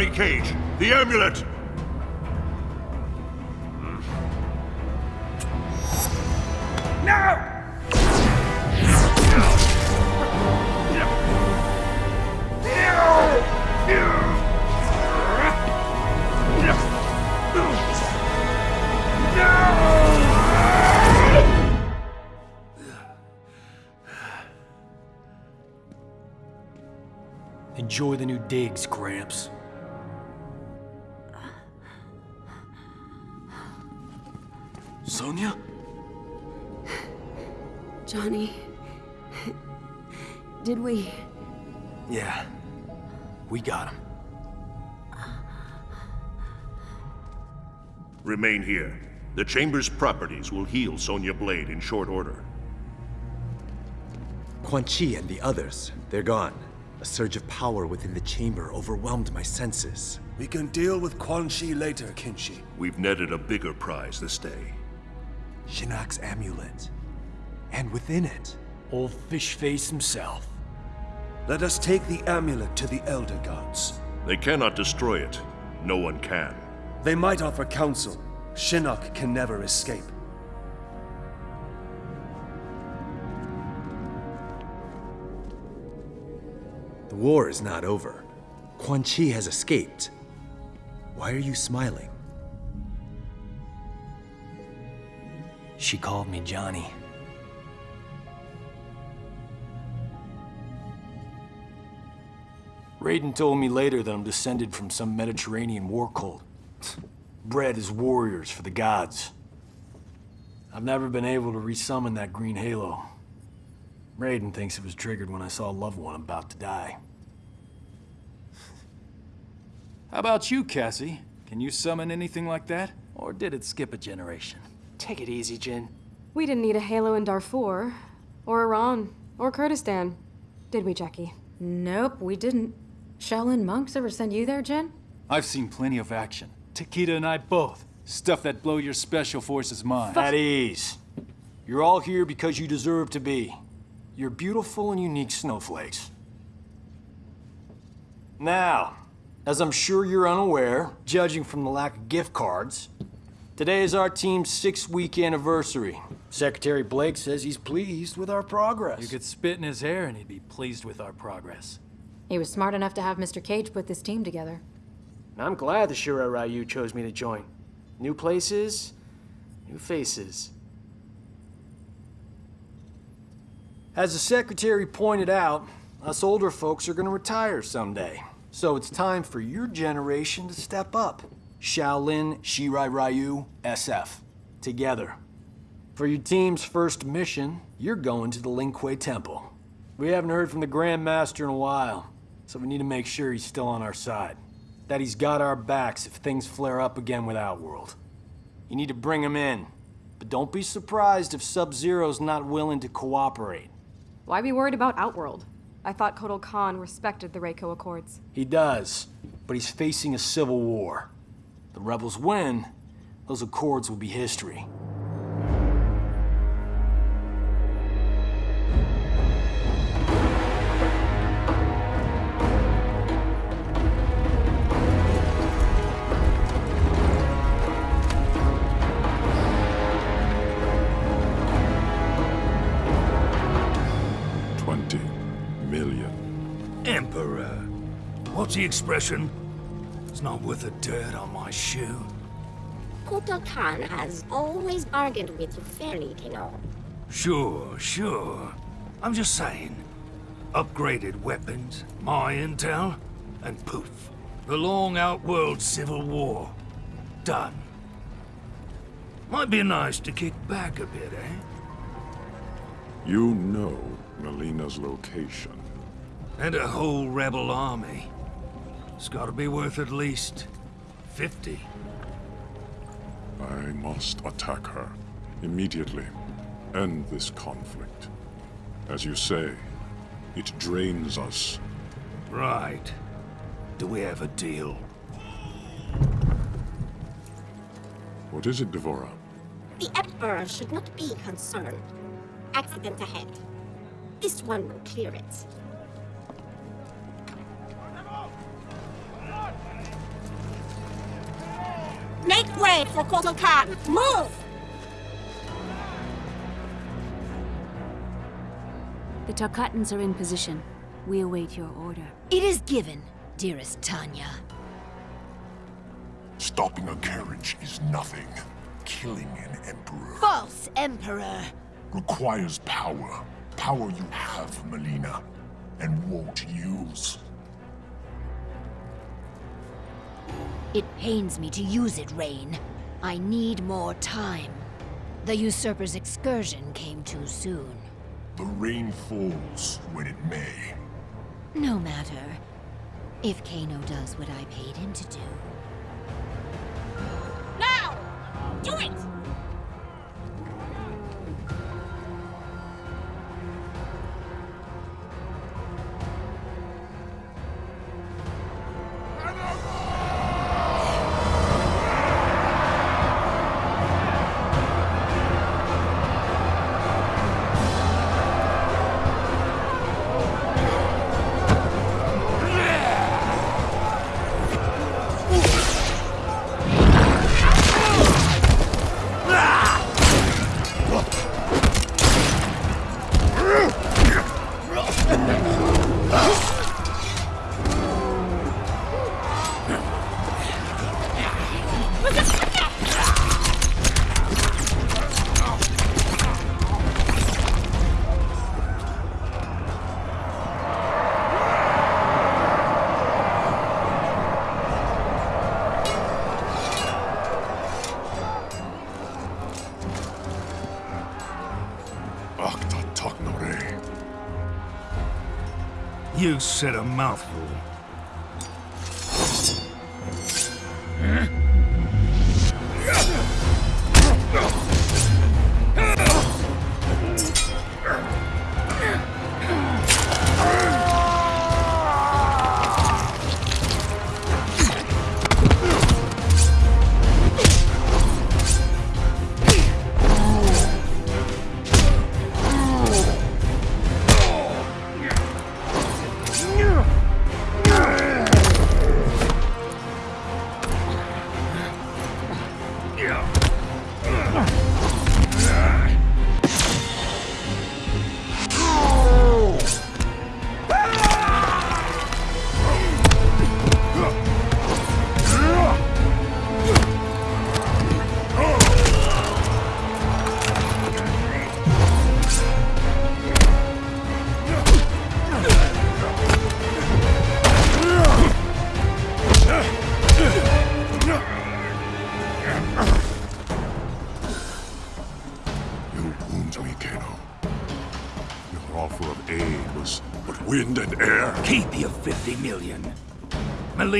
Johnny Cage, the amulet! Enjoy the new digs, Gramps. Sonya? Johnny. Did we? Yeah. We got him. Remain here. The Chamber's properties will heal Sonya Blade in short order. Quan Chi and the others, they're gone. A surge of power within the chamber overwhelmed my senses. We can deal with Quan Chi later, Kenshi. We've netted a bigger prize this day. Shinnok's amulet. And within it, Old fish face himself. Let us take the amulet to the Elder Gods. They cannot destroy it. No one can. They might offer counsel. Shinnok can never escape. the war is not over. Quan Chi has escaped. Why are you smiling? She called me Johnny. Raiden told me later that I'm descended from some Mediterranean war cult. Bred as warriors for the gods. I've never been able to resummon that green halo. Raiden thinks it was triggered when I saw a loved one about to die. How about you, Cassie? Can you summon anything like that? Or did it skip a generation? Take it easy, Jin. We didn't need a halo in Darfur, or Iran, or Kurdistan. Did we, Jacqui? Nope, we didn't. Shaolin monks ever send you there, Jin? I've seen plenty of action. Takeda and I both. Stuff that blow your special forces mind. At ease. You're all here because you deserve to be. You're beautiful and unique snowflakes. Now, as I'm sure you're unaware, judging from the lack of gift cards, today is our team's six-week anniversary. Secretary Blake says he's pleased with our progress. You could spit in his hair and he'd be pleased with our progress. He was smart enough to have Mr. Cage put this team together. And I'm glad the Shirai Ryu chose me to join. New places, new faces. As the secretary pointed out, us older folks are gonna retire someday. So it's time for your generation to step up. Shaolin, Shirai Ryu, SF. Together. For your team's first mission, you're going to the Lin Kuei Temple. We haven't heard from the Grand Master in a while, so we need to make sure he's still on our side. That he's got our backs if things flare up again with Outworld. You need to bring him in, but don't be surprised if Sub-Zero's not willing to cooperate. Why be worried about Outworld? I thought Kotal Khan respected the Reiko Accords. He does, but he's facing a civil war. The rebels win, those accords will be history. Twenty million. Emperor. What's the expression? It's not worth the dirt on my shoe. Kotal Khan has always bargained with you fairly, you know. Sure, sure. I'm just saying. Upgraded weapons, my intel, and poof. The long outworld civil war. Done. Might be nice to kick back a bit, eh? You know Mileena's location. And a whole rebel army. It's gotta be worth at least 50. I must attack her. Immediately. End this conflict. As you say, it drains us. Right. Do we have a deal? What is it, D'Vorah? The Emperor should not be concerned. Accident ahead. This one will clear it. Upgrade for Kotal Khan. Move! The Tarkatans are in position. We await your order. It is given, dearest Tanya. Stopping a carriage is nothing. Killing an emperor False Emperor! requires power. Power you have, Mileena, and won't use. It pains me to use it, Rain. I need more time. The usurper's excursion came too soon. The rain falls when it may. No matter. If Kano does what I paid him to do. Now! Do it! Said a mouthful. You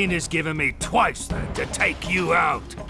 Mileena's given me twice that to take you out.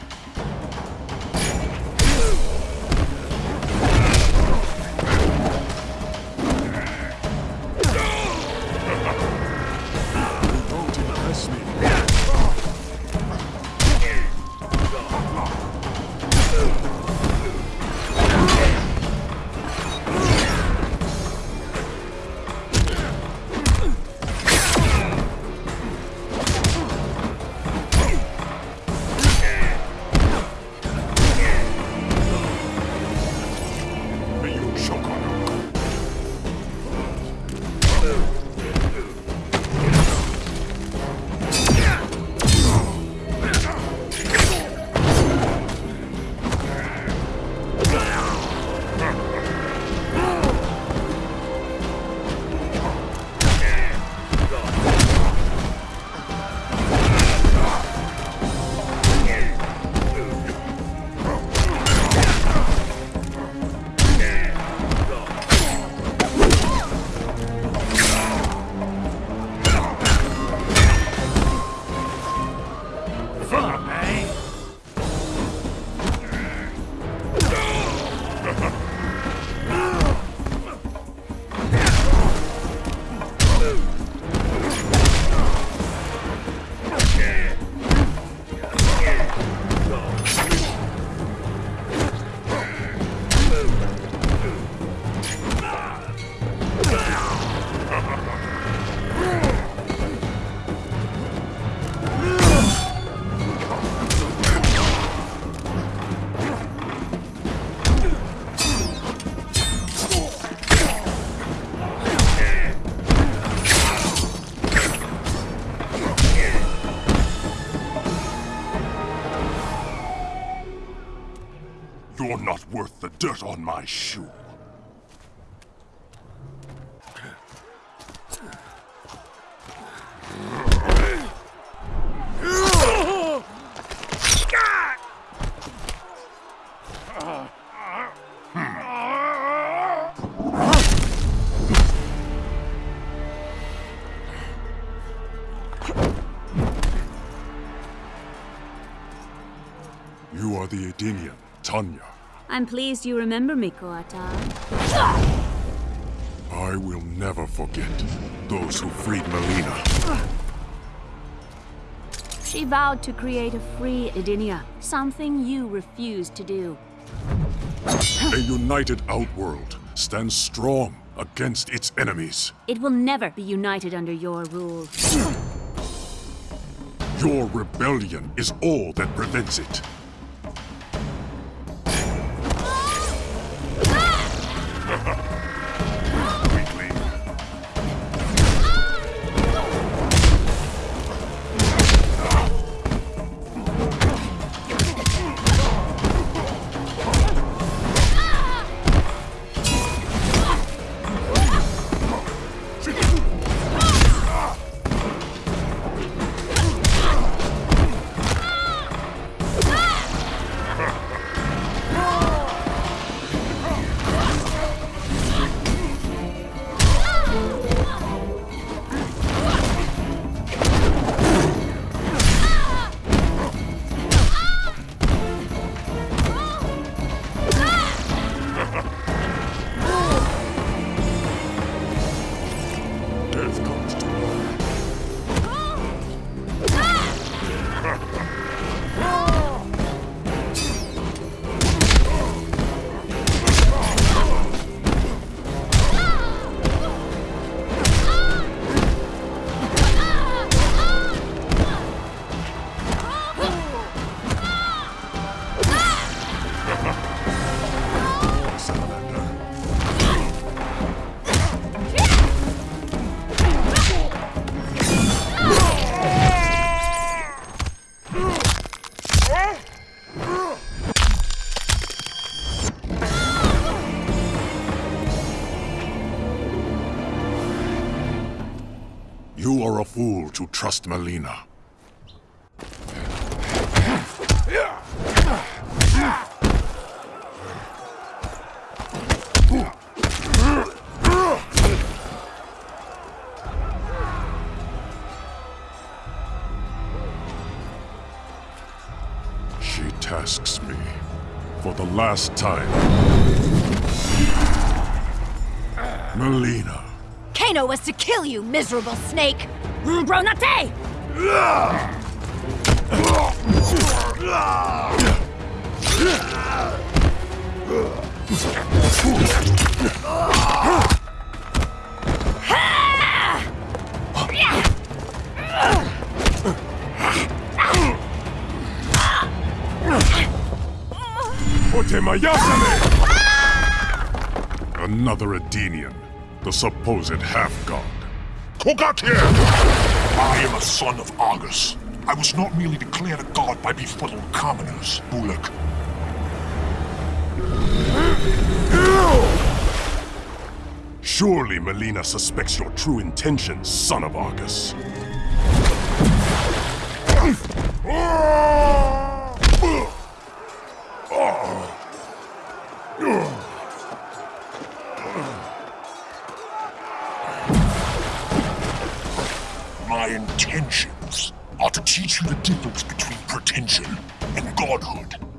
Dirt on my shoe. You are the Edenian, Tanya. I'm pleased you remember me, Kotal. I will never forget those who freed Mileena. She vowed to create a free Edenia, something you refused to do. A united Outworld stands strong against its enemies. It will never be united under your rule. Your rebellion is all that prevents it. Trust Mileena. She tasks me for the last time. Mileena. Kano was to kill you, miserable snake! Bronate! Otemayasame! Another Edenian, the supposed half-god. Kogatir! I am a son of Argus. I was not merely declared a god by befuddled commoners, Bulak. Surely Mileena suspects your true intentions, son of Argus. Ah! Ah! My intentions are to teach you the difference between pretension and godhood.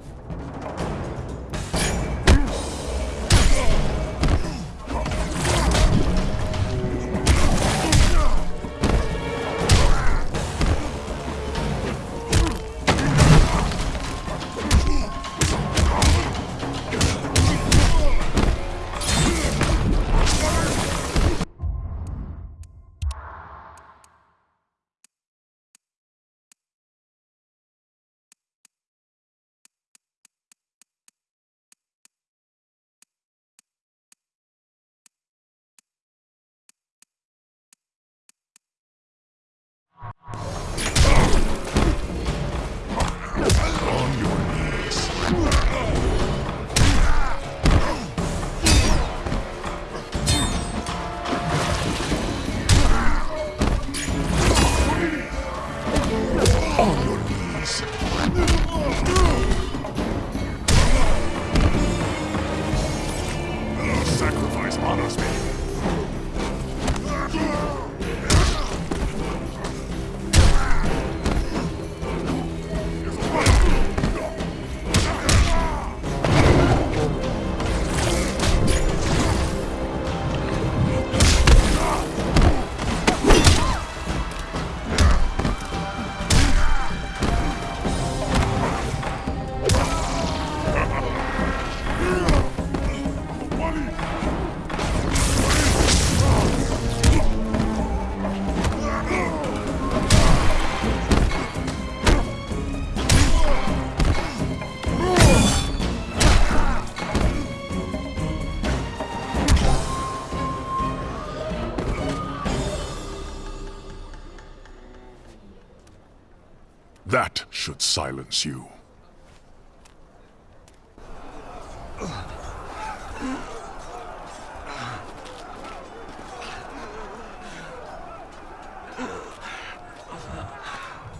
Silence you.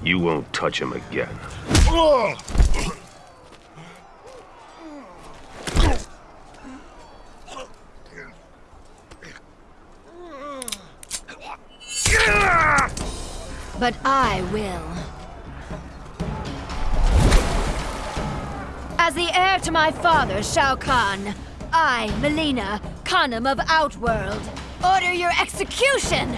You won't touch him again. But I will. My father, Shao Kahn, I, Mileena, Khanum of Outworld, order your execution!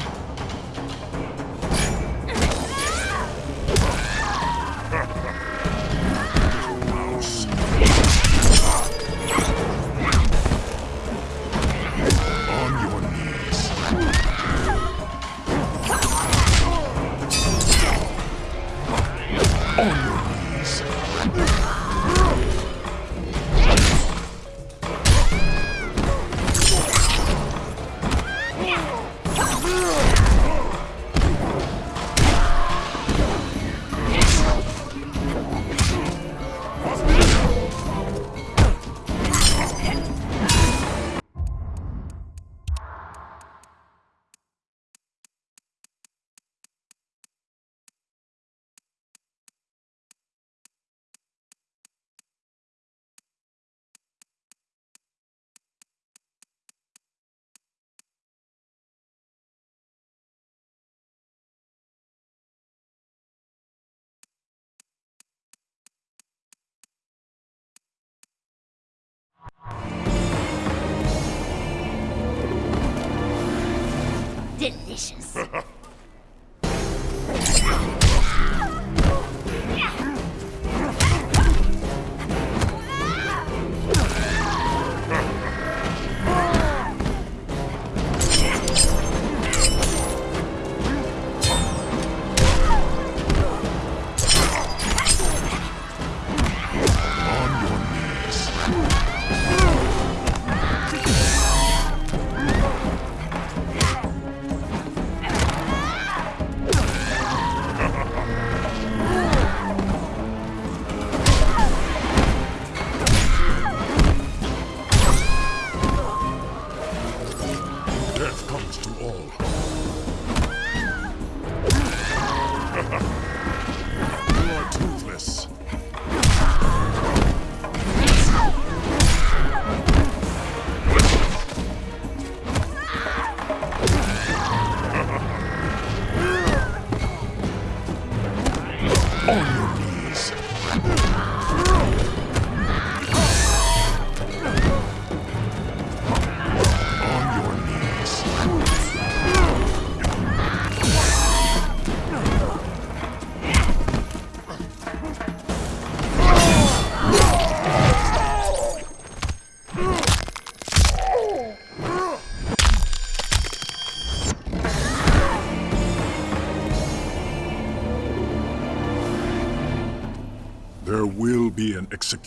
On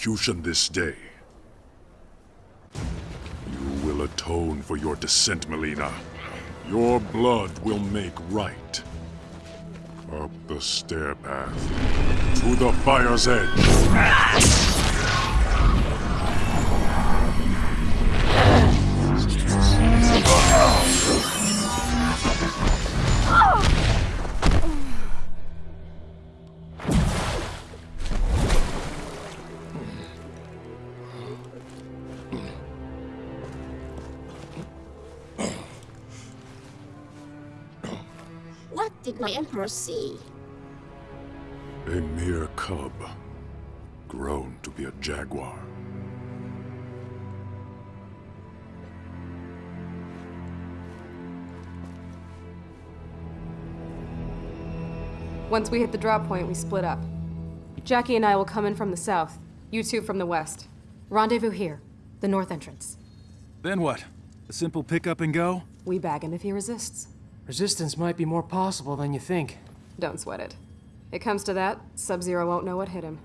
execution this day. You will atone for your descent, Mileena. Your blood will make right. Up the stair path. To the fire's edge. Did my emperor see? A mere cub. Grown to be a jaguar. Once we hit the drop point, we split up. Jacqui and I will come in from the south, you two from the west. Rendezvous here, the north entrance. Then what? A simple pick up and go? We bag him if he resists. Resistance might be more possible than you think. Don't sweat it. It comes to that, Sub-Zero won't know what hit him.